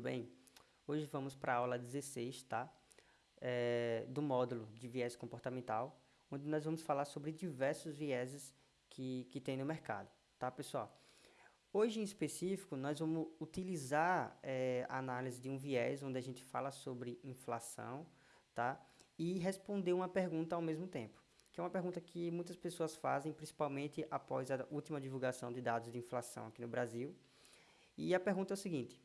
Tudo bem? Hoje vamos para a aula 16, tá? É, do módulo de viés comportamental, onde nós vamos falar sobre diversos vieses que, que tem no mercado, tá, pessoal? Hoje, em específico, nós vamos utilizar é, a análise de um viés, onde a gente fala sobre inflação, tá? E responder uma pergunta ao mesmo tempo, que é uma pergunta que muitas pessoas fazem, principalmente após a última divulgação de dados de inflação aqui no Brasil. E a pergunta é o seguinte,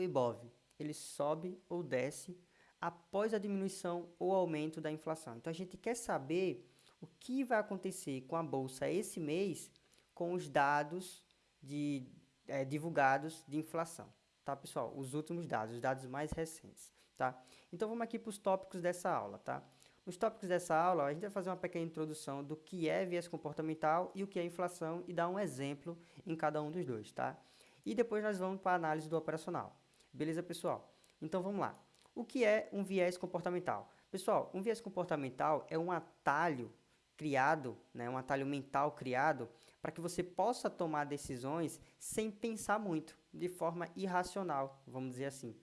o IBOV, ele sobe ou desce após a diminuição ou aumento da inflação. Então, a gente quer saber o que vai acontecer com a Bolsa esse mês com os dados de, é, divulgados de inflação. Tá, pessoal? Os últimos dados, os dados mais recentes. Tá? Então, vamos aqui para os tópicos dessa aula. Tá? Nos tópicos dessa aula, a gente vai fazer uma pequena introdução do que é viés comportamental e o que é inflação e dar um exemplo em cada um dos dois. Tá? E depois nós vamos para a análise do operacional. Beleza, pessoal? Então vamos lá. O que é um viés comportamental? Pessoal, um viés comportamental é um atalho criado, né, um atalho mental criado para que você possa tomar decisões sem pensar muito, de forma irracional, vamos dizer assim.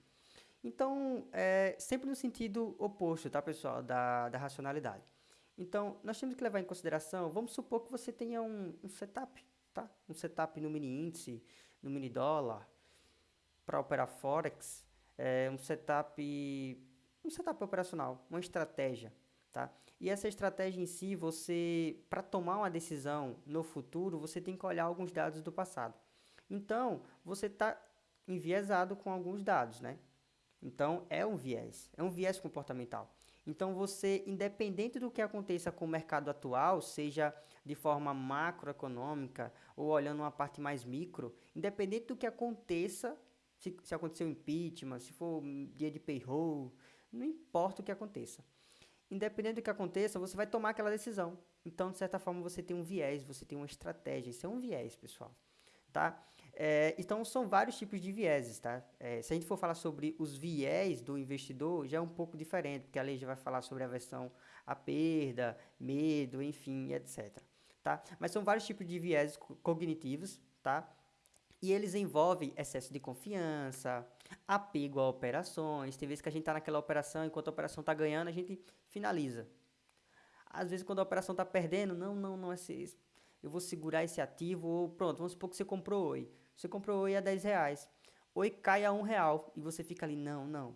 Então, é sempre no sentido oposto, tá, pessoal, da, da racionalidade. Então, nós temos que levar em consideração, vamos supor que você tenha um, um setup, tá? Um setup no mini índice, no mini dólar, para operar Forex, é um setup, um setup operacional, uma estratégia, tá? E essa estratégia em si, você, para tomar uma decisão no futuro, você tem que olhar alguns dados do passado. Então, você está enviesado com alguns dados, né? Então, é um viés, é um viés comportamental. Então, você, independente do que aconteça com o mercado atual, seja de forma macroeconômica ou olhando uma parte mais micro, independente do que aconteça, se, se um impeachment, se for dia de payroll, não importa o que aconteça. Independente do que aconteça, você vai tomar aquela decisão. Então, de certa forma, você tem um viés, você tem uma estratégia. Isso é um viés, pessoal. Tá? É, então, são vários tipos de vieses, tá? É, se a gente for falar sobre os viés do investidor, já é um pouco diferente, porque a lei já vai falar sobre a versão à perda, medo, enfim, etc. Tá? Mas são vários tipos de vieses cognitivos, tá? E eles envolvem excesso de confiança, apego a operações. Tem vezes que a gente está naquela operação, enquanto a operação está ganhando, a gente finaliza. Às vezes, quando a operação está perdendo, não, não, não, esse, eu vou segurar esse ativo, ou pronto, vamos supor que você comprou Oi. Você comprou Oi a 10 reais. Oi cai a 1 real e você fica ali, não, não,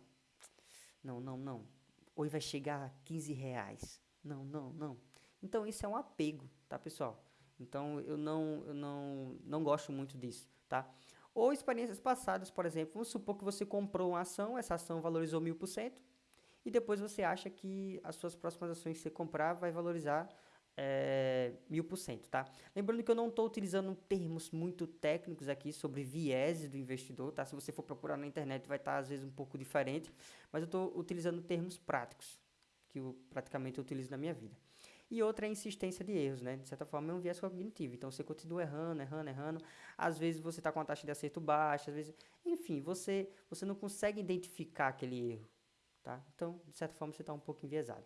não, não, não. Oi vai chegar a 15 reais. Não, não, não. Então, isso é um apego, tá, pessoal? Então, eu não, eu não, não gosto muito disso tá? Ou experiências passadas, por exemplo, vamos supor que você comprou uma ação, essa ação valorizou mil por cento, e depois você acha que as suas próximas ações que você comprar vai valorizar é, mil por cento, tá? Lembrando que eu não estou utilizando termos muito técnicos aqui sobre viés do investidor, tá? Se você for procurar na internet vai estar tá, às vezes um pouco diferente, mas eu estou utilizando termos práticos, que eu praticamente utilizo na minha vida. E outra é a insistência de erros, né? De certa forma é um viés cognitivo. Então você continua errando, errando, errando. Às vezes você está com a taxa de acerto baixa, às vezes. Enfim, você, você não consegue identificar aquele erro. Tá? Então, de certa forma, você está um pouco enviesado.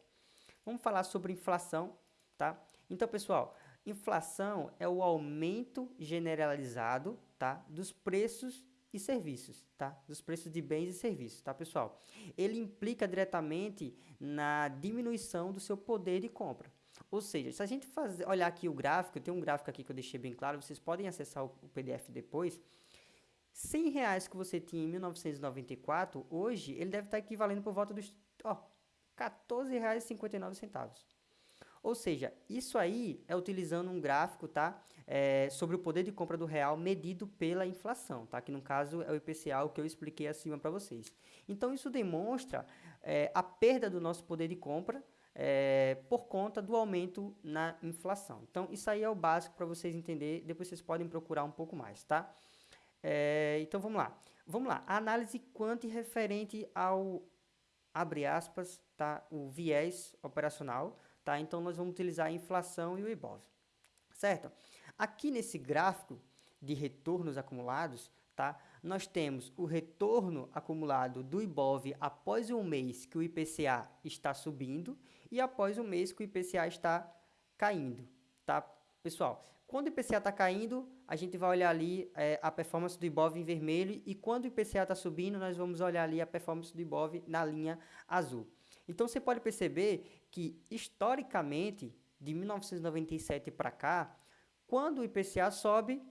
Vamos falar sobre inflação. Tá? Então, pessoal, inflação é o aumento generalizado tá? dos preços e serviços, tá? Dos preços de bens e serviços, tá, pessoal? Ele implica diretamente na diminuição do seu poder de compra. Ou seja, se a gente fazer, olhar aqui o gráfico, tem um gráfico aqui que eu deixei bem claro, vocês podem acessar o, o PDF depois. 100 reais que você tinha em 1994, hoje ele deve estar equivalendo por volta dos ó, R$ 14,59. Ou seja, isso aí é utilizando um gráfico, tá? É, sobre o poder de compra do real medido pela inflação, tá? Que no caso é o IPCA, o que eu expliquei acima para vocês. Então, isso demonstra é, a perda do nosso poder de compra é, por conta do aumento na inflação. Então, isso aí é o básico para vocês entenderem, depois vocês podem procurar um pouco mais, tá? É, então, vamos lá. Vamos lá, a análise quanti referente ao, abre aspas, tá? o viés operacional, tá? Então, nós vamos utilizar a inflação e o IBOV, certo? Aqui nesse gráfico de retornos acumulados, tá? Nós temos o retorno acumulado do IBOV após um mês que o IPCA está subindo e após um mês que o IPCA está caindo, tá? Pessoal, Quando o IPCA está caindo, a gente vai olhar ali é, a performance do IBOV em vermelho e quando o IPCA está subindo, nós vamos olhar ali a performance do IBOV na linha azul. Então você pode perceber que historicamente, de 1997 para cá, quando o IPCA sobe,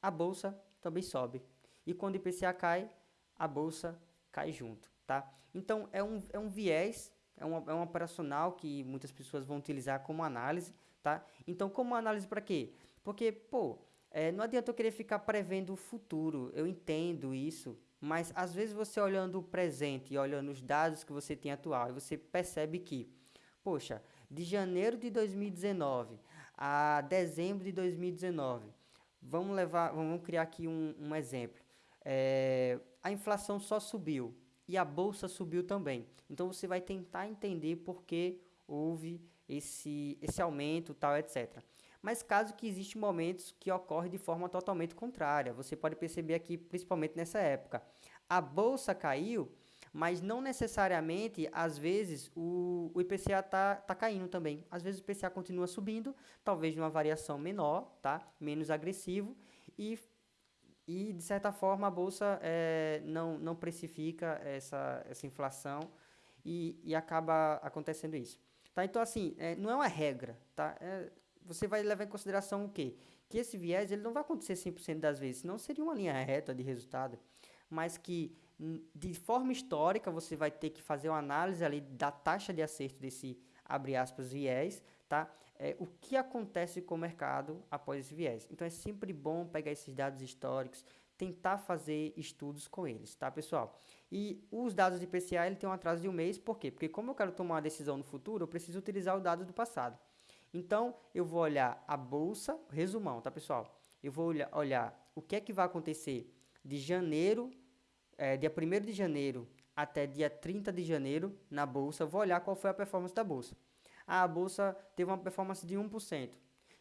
a bolsa também sobe. E quando o IPCA cai, a bolsa cai junto, tá? Então é um, é um viés, é um, é um operacional que muitas pessoas vão utilizar como análise, tá? Então, como análise para quê? Porque, pô, é, não adianta eu querer ficar prevendo o futuro, eu entendo isso, mas às vezes você olhando o presente e olhando os dados que você tem atual, você percebe que, poxa, de janeiro de 2019 a dezembro de 2019, vamos levar, vamos criar aqui um, um exemplo. É, a inflação só subiu e a bolsa subiu também. Então você vai tentar entender por que houve esse, esse aumento, tal, etc. Mas caso que existem momentos que ocorrem de forma totalmente contrária, você pode perceber aqui, principalmente nessa época. A bolsa caiu, mas não necessariamente, às vezes, o, o IPCA está tá caindo também. Às vezes o IPCA continua subindo, talvez numa variação menor, tá? menos agressivo, e, e de certa forma a Bolsa é, não, não precifica essa, essa inflação e, e acaba acontecendo isso. Tá? Então, assim, é, não é uma regra, tá? É, você vai levar em consideração o quê? Que esse viés ele não vai acontecer 100% das vezes, senão seria uma linha reta de resultado, mas que de forma histórica você vai ter que fazer uma análise ali da taxa de acerto desse, abre aspas, viés, tá? É, o que acontece com o mercado após esse viés. Então, é sempre bom pegar esses dados históricos, tentar fazer estudos com eles, tá, pessoal? E os dados de IPCA ele tem um atraso de um mês, por quê? Porque como eu quero tomar uma decisão no futuro, eu preciso utilizar o dado do passado. Então, eu vou olhar a bolsa, resumão, tá, pessoal? Eu vou olhar, olhar o que é que vai acontecer de janeiro, é, dia 1 de janeiro até dia 30 de janeiro na bolsa, vou olhar qual foi a performance da bolsa. A bolsa teve uma performance de 1%.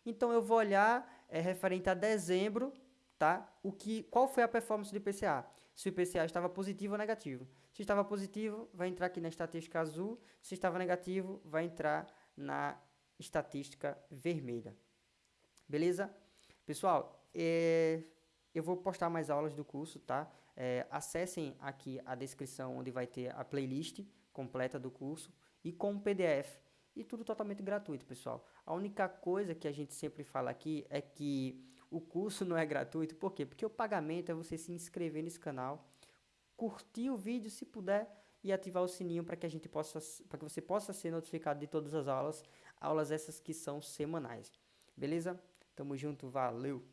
Então, eu vou olhar é, referente a dezembro tá? O que, qual foi a performance do IPCA? Se o IPCA estava positivo ou negativo. Se estava positivo, vai entrar aqui na estatística azul. Se estava negativo, vai entrar na estatística vermelha. Beleza? Pessoal, é, eu vou postar mais aulas do curso, tá? É, acessem aqui a descrição onde vai ter a playlist completa do curso e com o PDF. E tudo totalmente gratuito, pessoal. A única coisa que a gente sempre fala aqui é que o curso não é gratuito, por quê? Porque o pagamento é você se inscrever nesse canal, curtir o vídeo se puder e ativar o sininho para que a gente possa para que você possa ser notificado de todas as aulas, aulas essas que são semanais. Beleza? Tamo junto, valeu.